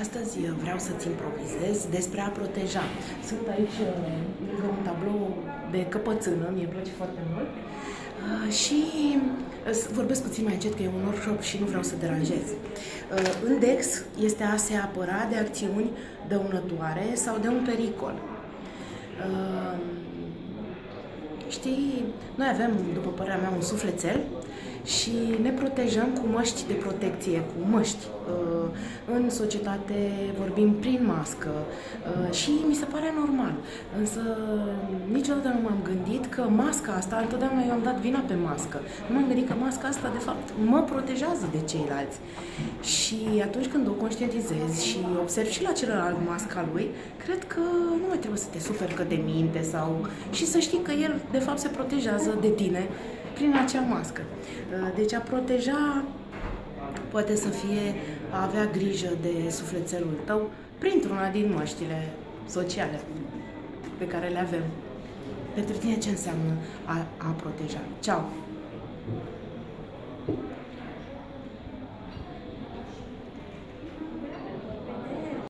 Astăzi vreau să-ți improvizez despre a proteja. Sunt aici uh, lângă un tablou de căpățână, mi-e place foarte mult. Uh, și uh, vorbesc puțin mai încet că e un workshop și nu vreau să deranjez. În DEX este a se apăra de acțiuni dăunătoare sau de un pericol. Știi, noi avem, după părerea mea, un sufletel și ne protejăm cu măști de protecție, cu măști. Uh, în societate vorbim prin mască uh, și mi se pare normal. Însă niciodată nu m-am gândit că masca asta, întotdeauna eu am dat vina pe mască. Nu m-am gândit că masca asta, de fapt, mă protejează de ceilalți. Și atunci când o conștientizez și observ și la celălalt masca lui, cred că nu mai trebuie să te superi că te minte sau... și să știi că el, de fapt, se protejează de tine prin acea mască. Uh, deci a proteja poate să fie a avea grijă de sufletelul tău printr-una din măștile sociale pe care le avem. Pentru tine ce înseamnă a, a proteja? Ceau!